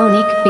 electronic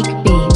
Unique Beat.